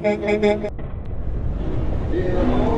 Thank you.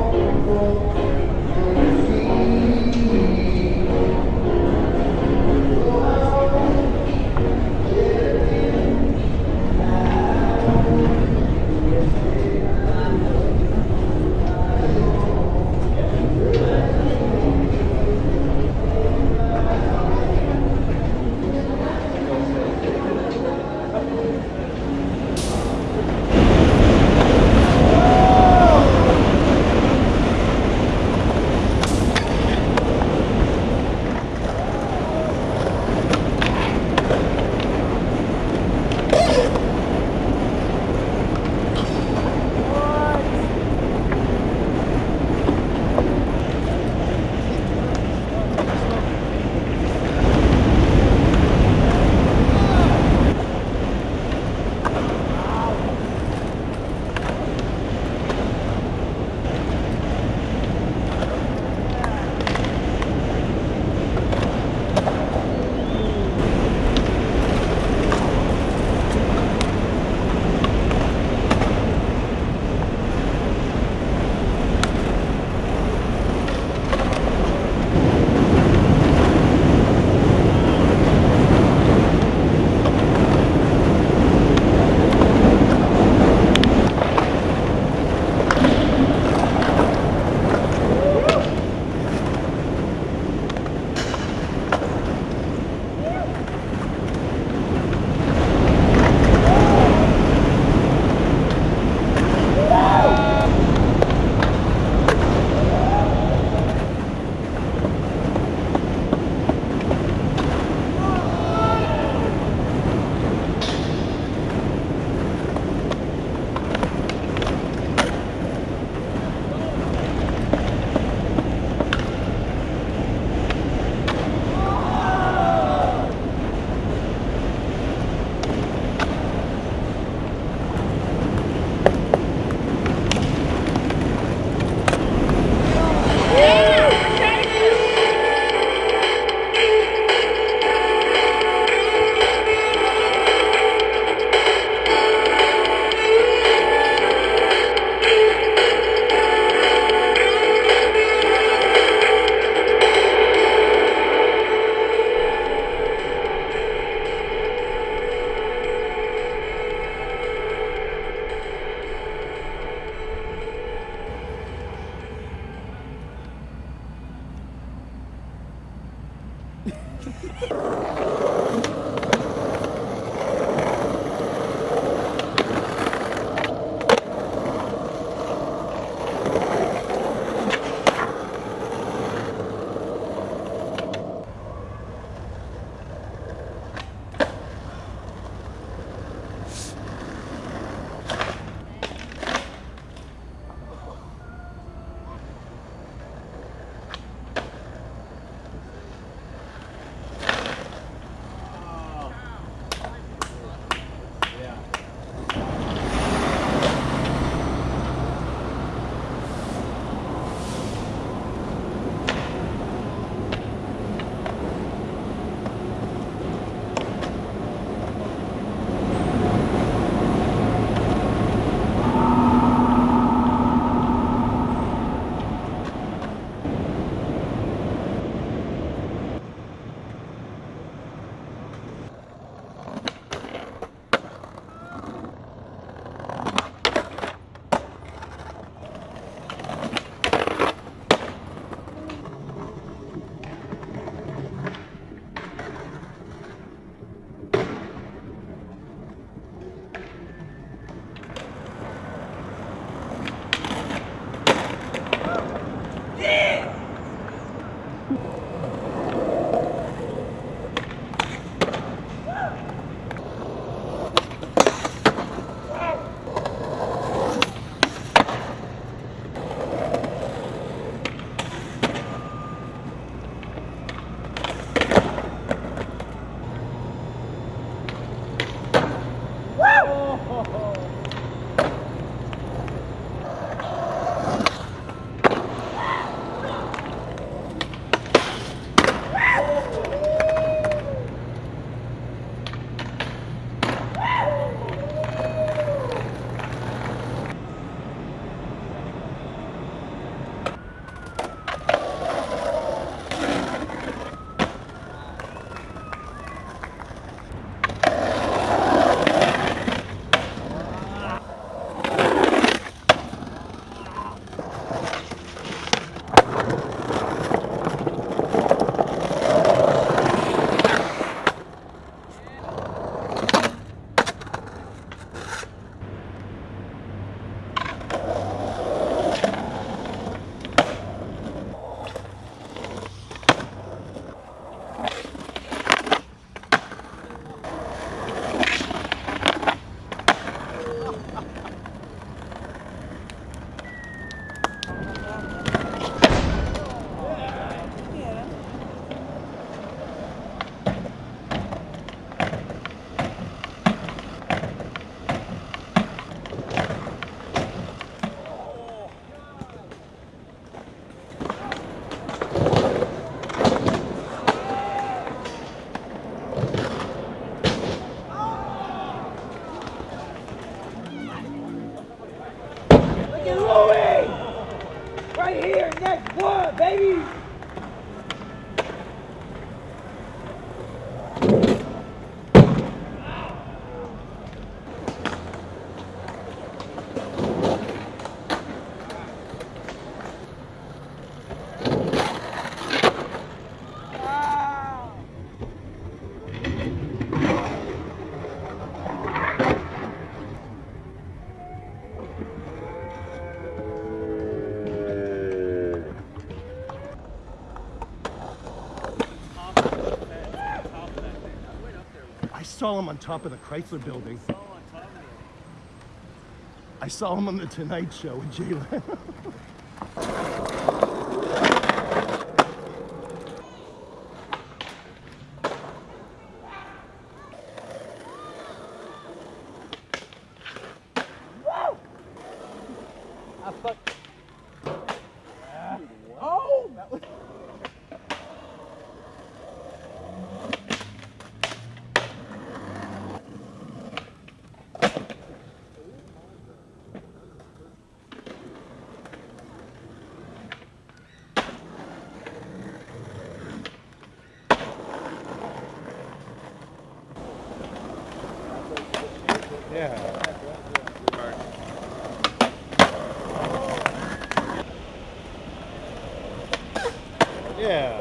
Right here, next one, baby! I saw him on top of the Chrysler building. I saw him on the Tonight Show with Jay Leno. Yeah. Yeah.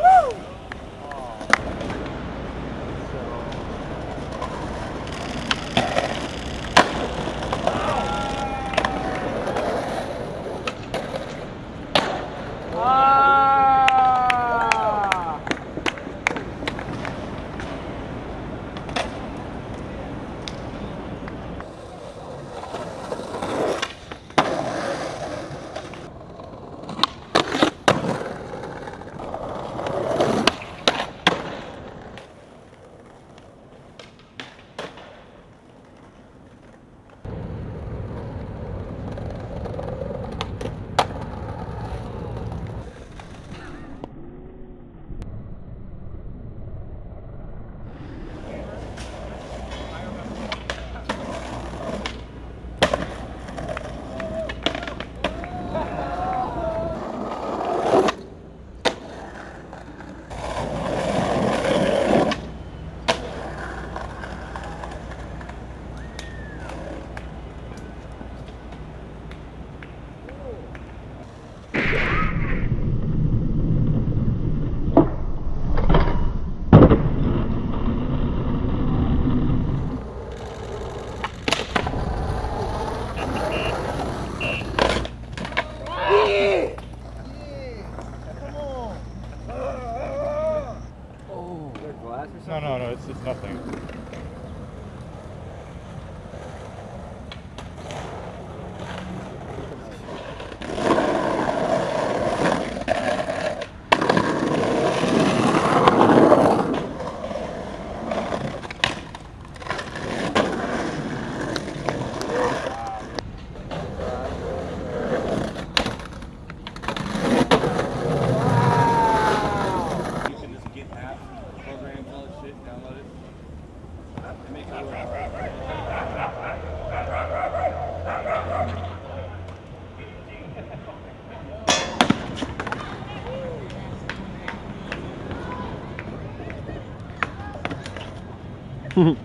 Work.